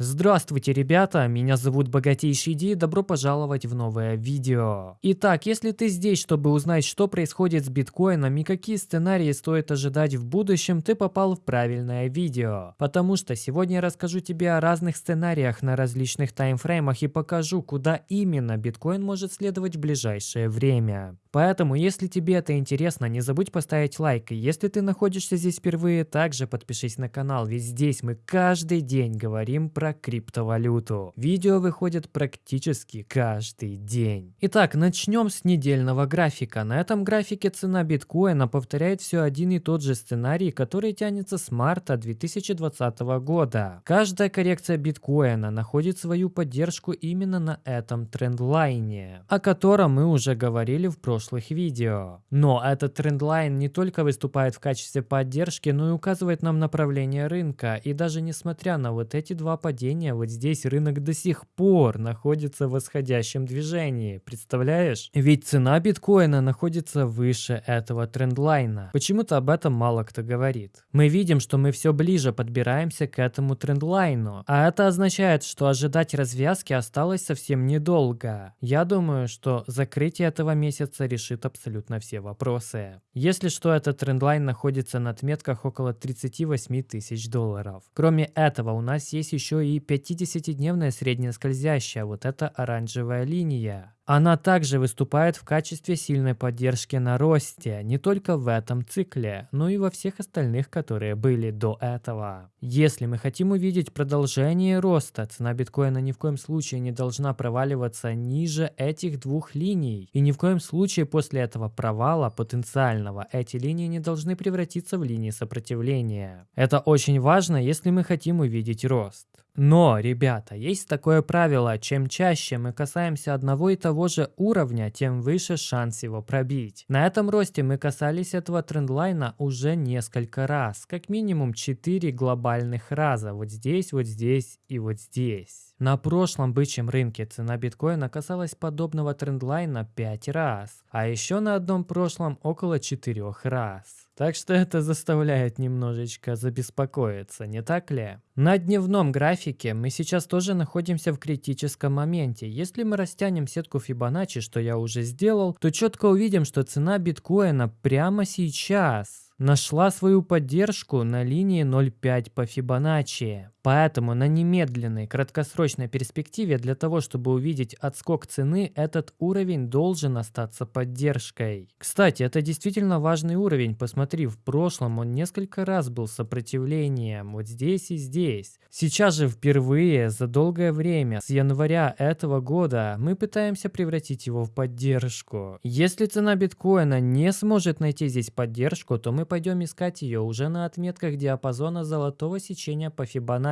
Здравствуйте, ребята! Меня зовут Богатейший Ди, добро пожаловать в новое видео. Итак, если ты здесь, чтобы узнать, что происходит с биткоином и какие сценарии стоит ожидать в будущем, ты попал в правильное видео. Потому что сегодня я расскажу тебе о разных сценариях на различных таймфреймах и покажу, куда именно биткоин может следовать в ближайшее время. Поэтому, если тебе это интересно, не забудь поставить лайк. И если ты находишься здесь впервые, также подпишись на канал, ведь здесь мы каждый день говорим про криптовалюту. Видео выходят практически каждый день. Итак, начнем с недельного графика. На этом графике цена биткоина повторяет все один и тот же сценарий, который тянется с марта 2020 года. Каждая коррекция биткоина находит свою поддержку именно на этом трендлайне, о котором мы уже говорили в прошлом прошлых видео. Но этот трендлайн не только выступает в качестве поддержки, но и указывает нам направление рынка. И даже несмотря на вот эти два падения, вот здесь рынок до сих пор находится в восходящем движении. Представляешь? Ведь цена биткоина находится выше этого трендлайна. Почему-то об этом мало кто говорит. Мы видим, что мы все ближе подбираемся к этому трендлайну. А это означает, что ожидать развязки осталось совсем недолго. Я думаю, что закрытие этого месяца решит абсолютно все вопросы. Если что, этот трендлайн находится на отметках около 38 тысяч долларов. Кроме этого, у нас есть еще и 50-дневная средняя скользящая, вот эта оранжевая линия. Она также выступает в качестве сильной поддержки на росте, не только в этом цикле, но и во всех остальных, которые были до этого. Если мы хотим увидеть продолжение роста, цена биткоина ни в коем случае не должна проваливаться ниже этих двух линий. И ни в коем случае после этого провала потенциального эти линии не должны превратиться в линии сопротивления. Это очень важно, если мы хотим увидеть рост. Но, ребята, есть такое правило, чем чаще мы касаемся одного и того же уровня, тем выше шанс его пробить. На этом росте мы касались этого трендлайна уже несколько раз, как минимум 4 глобальных раза, вот здесь, вот здесь и вот здесь. На прошлом бычьем рынке цена биткоина касалась подобного трендлайна 5 раз, а еще на одном прошлом около 4 раз. Так что это заставляет немножечко забеспокоиться, не так ли? На дневном графике мы сейчас тоже находимся в критическом моменте. Если мы растянем сетку Fibonacci, что я уже сделал, то четко увидим, что цена биткоина прямо сейчас нашла свою поддержку на линии 0,5 по Фибоначчи. Поэтому на немедленной краткосрочной перспективе для того, чтобы увидеть отскок цены, этот уровень должен остаться поддержкой. Кстати, это действительно важный уровень. Посмотри, в прошлом он несколько раз был сопротивлением, вот здесь и здесь. Сейчас же впервые за долгое время, с января этого года, мы пытаемся превратить его в поддержку. Если цена биткоина не сможет найти здесь поддержку, то мы пойдем искать ее уже на отметках диапазона золотого сечения по Фибоначчи,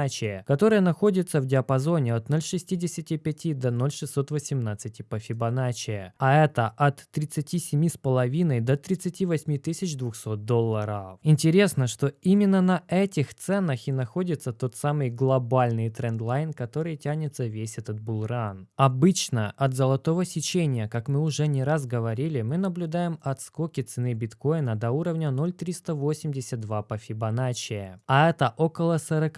которая находится в диапазоне от 0,65 до 0,618 по Фибоначчи, а это от 37,5 до 38 200 долларов. Интересно, что именно на этих ценах и находится тот самый глобальный трендлайн, который тянется весь этот булран. Обычно от золотого сечения, как мы уже не раз говорили, мы наблюдаем отскоки цены биткоина до уровня 0,3 382 по Фибоначчи, а это около 43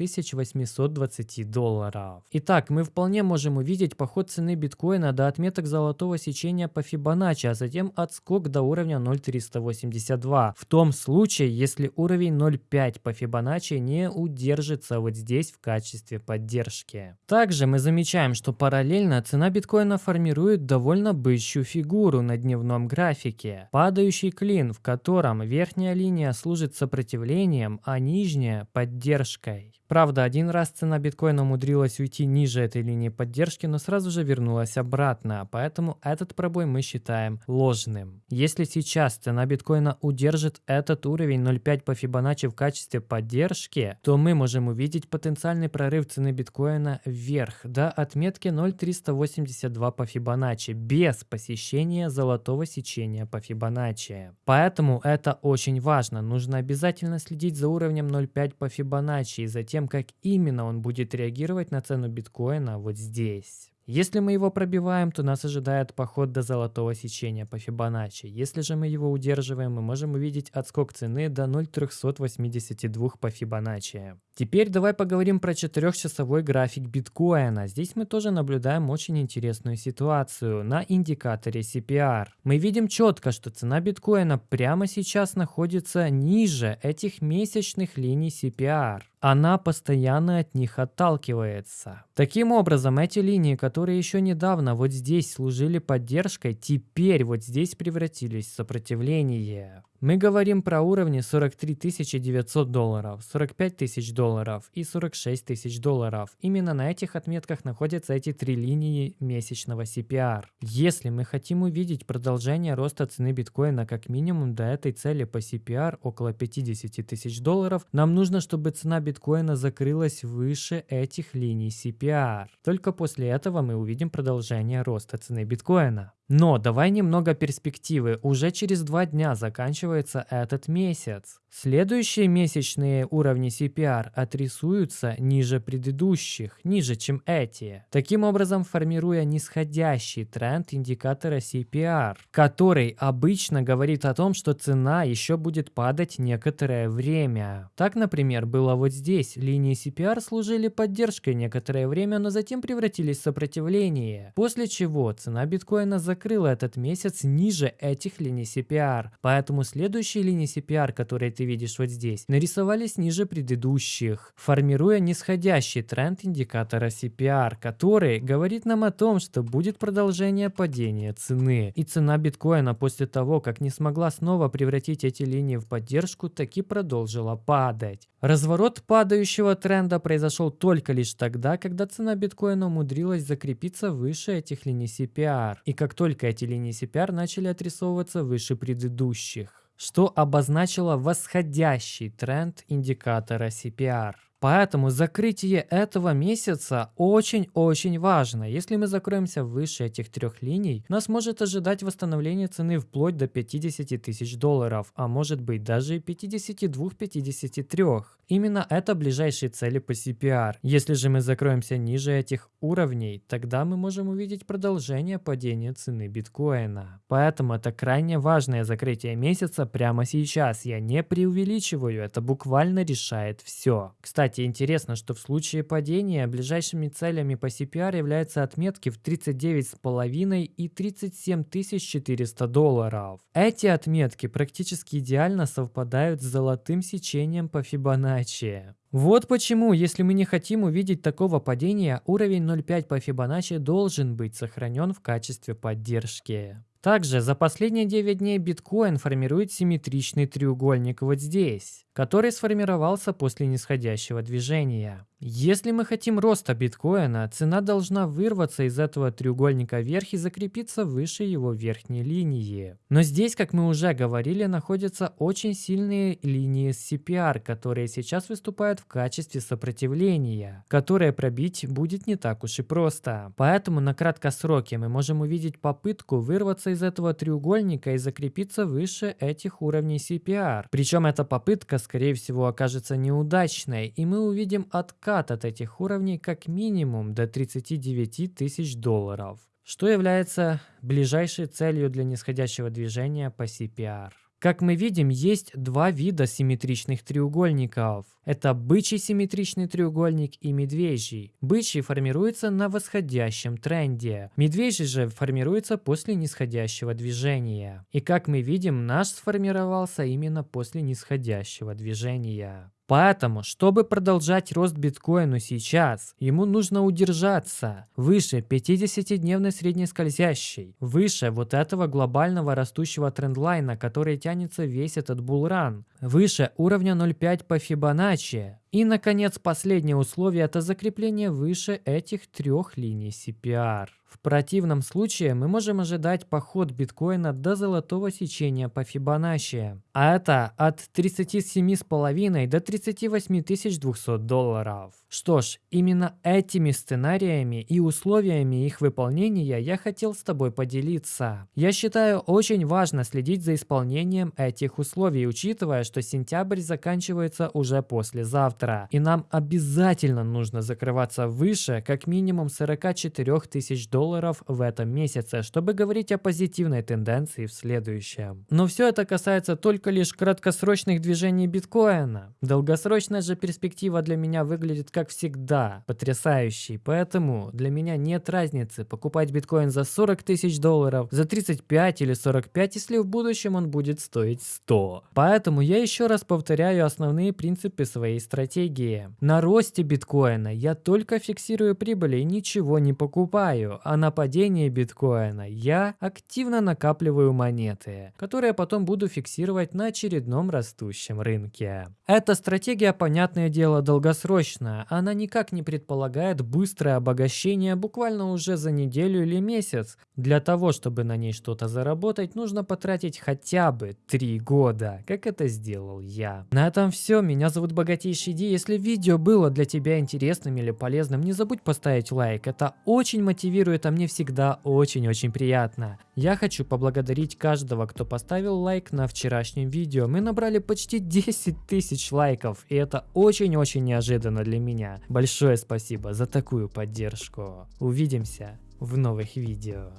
820 долларов. Итак, мы вполне можем увидеть поход цены биткоина до отметок золотого сечения по Фибоначчи, а затем отскок до уровня 0,382. В том случае, если уровень 0,5 по Фибоначчи не удержится вот здесь в качестве поддержки. Также мы замечаем, что параллельно цена биткоина формирует довольно бычью фигуру на дневном графике. Падающий клин, в котором верх Верхняя линия служит сопротивлением, а нижняя – поддержкой. Правда, один раз цена биткоина умудрилась уйти ниже этой линии поддержки, но сразу же вернулась обратно, поэтому этот пробой мы считаем ложным. Если сейчас цена биткоина удержит этот уровень 0.5 по Фибоначчи в качестве поддержки, то мы можем увидеть потенциальный прорыв цены биткоина вверх до отметки 0.382 по Фибоначчи без посещения золотого сечения по Фибоначчи. Поэтому это очень важно. Нужно обязательно следить за уровнем 0.5 по Фибоначчи и затем тем, как именно он будет реагировать на цену биткоина вот здесь. Если мы его пробиваем, то нас ожидает поход до золотого сечения по Фибоначчи. Если же мы его удерживаем, мы можем увидеть отскок цены до 0,382 по Фибоначчи. Теперь давай поговорим про 4-часовой график биткоина. Здесь мы тоже наблюдаем очень интересную ситуацию на индикаторе CPR. Мы видим четко, что цена биткоина прямо сейчас находится ниже этих месячных линий CPR она постоянно от них отталкивается. Таким образом, эти линии, которые еще недавно вот здесь служили поддержкой, теперь вот здесь превратились в сопротивление. Мы говорим про уровни 43 900 долларов, 45 тысяч долларов и 46 тысяч долларов. Именно на этих отметках находятся эти три линии месячного CPR. Если мы хотим увидеть продолжение роста цены биткоина как минимум до этой цели по CPR около 50 тысяч долларов, нам нужно, чтобы цена биткоина закрылась выше этих линий CPR. Только после этого мы увидим продолжение роста цены биткоина. Но давай немного перспективы. Уже через два дня заканчивается этот месяц. Следующие месячные уровни CPR отрисуются ниже предыдущих, ниже, чем эти. Таким образом, формируя нисходящий тренд индикатора CPR, который обычно говорит о том, что цена еще будет падать некоторое время. Так, например, было вот здесь. Линии CPR служили поддержкой некоторое время, но затем превратились в сопротивление. После чего цена биткоина закрылась закрыла этот месяц ниже этих линий CPR, поэтому следующие линии CPR, которые ты видишь вот здесь, нарисовались ниже предыдущих, формируя нисходящий тренд индикатора CPR, который говорит нам о том, что будет продолжение падения цены. И цена биткоина после того, как не смогла снова превратить эти линии в поддержку, таки продолжила падать. Разворот падающего тренда произошел только лишь тогда, когда цена биткоина умудрилась закрепиться выше этих линий CPR. И как только эти линии CPR начали отрисовываться выше предыдущих, что обозначило восходящий тренд индикатора CPR. Поэтому закрытие этого месяца очень-очень важно. Если мы закроемся выше этих трех линий, нас может ожидать восстановление цены вплоть до 50 тысяч долларов, а может быть даже 52-53. Именно это ближайшие цели по CPR. Если же мы закроемся ниже этих уровней, тогда мы можем увидеть продолжение падения цены биткоина. Поэтому это крайне важное закрытие месяца прямо сейчас. Я не преувеличиваю, это буквально решает все. Кстати, кстати, интересно, что в случае падения ближайшими целями по CPR являются отметки в 39,5 и 37 400 долларов. Эти отметки практически идеально совпадают с золотым сечением по Фибоначчи. Вот почему, если мы не хотим увидеть такого падения, уровень 0,5 по Фибоначчи должен быть сохранен в качестве поддержки. Также за последние 9 дней биткоин формирует симметричный треугольник вот здесь который сформировался после нисходящего движения. Если мы хотим роста биткоина, цена должна вырваться из этого треугольника вверх и закрепиться выше его верхней линии. Но здесь, как мы уже говорили, находятся очень сильные линии CPR, которые сейчас выступают в качестве сопротивления, которое пробить будет не так уж и просто. Поэтому на краткосроке мы можем увидеть попытку вырваться из этого треугольника и закрепиться выше этих уровней CPR. Причем эта попытка скорее всего окажется неудачной, и мы увидим откат от этих уровней как минимум до 39 тысяч долларов, что является ближайшей целью для нисходящего движения по CPR. Как мы видим, есть два вида симметричных треугольников. Это бычий симметричный треугольник и медвежий. Бычий формируется на восходящем тренде. Медвежий же формируется после нисходящего движения. И как мы видим, наш сформировался именно после нисходящего движения. Поэтому, чтобы продолжать рост биткоину сейчас, ему нужно удержаться выше 50-дневной среднескользящей, выше вот этого глобального растущего трендлайна, который тянется весь этот булран, выше уровня 0,5 по Фибоначчи. И, наконец, последнее условие – это закрепление выше этих трех линий CPR. В противном случае мы можем ожидать поход биткоина до золотого сечения по Фибоначчи, а это от 37,5 до 38 200 долларов. Что ж, именно этими сценариями и условиями их выполнения я хотел с тобой поделиться. Я считаю очень важно следить за исполнением этих условий, учитывая, что сентябрь заканчивается уже послезавтра завтра. И нам обязательно нужно закрываться выше как минимум 44 тысяч долларов в этом месяце, чтобы говорить о позитивной тенденции в следующем. Но все это касается только лишь краткосрочных движений биткоина. Долгосрочная же перспектива для меня выглядит как всегда потрясающей, поэтому для меня нет разницы покупать биткоин за 40 тысяч долларов, за 35 или 45, если в будущем он будет стоить 100. Поэтому я еще раз повторяю основные принципы своей стратегии. На росте биткоина я только фиксирую прибыли и ничего не покупаю, а на падении биткоина я активно накапливаю монеты, которые потом буду фиксировать на очередном растущем рынке. Эта стратегия, понятное дело, долгосрочная, она никак не предполагает быстрое обогащение буквально уже за неделю или месяц. Для того, чтобы на ней что-то заработать, нужно потратить хотя бы 3 года, как это сделал я. На этом все, меня зовут Богатейший Ди. Если видео было для тебя интересным или полезным, не забудь поставить лайк, это очень мотивирует, а мне всегда очень-очень приятно. Я хочу поблагодарить каждого, кто поставил лайк на вчерашнем видео. Мы набрали почти 10 тысяч лайков, и это очень-очень неожиданно для меня. Большое спасибо за такую поддержку. Увидимся в новых видео.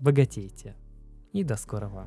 Богатейте. И до скорого.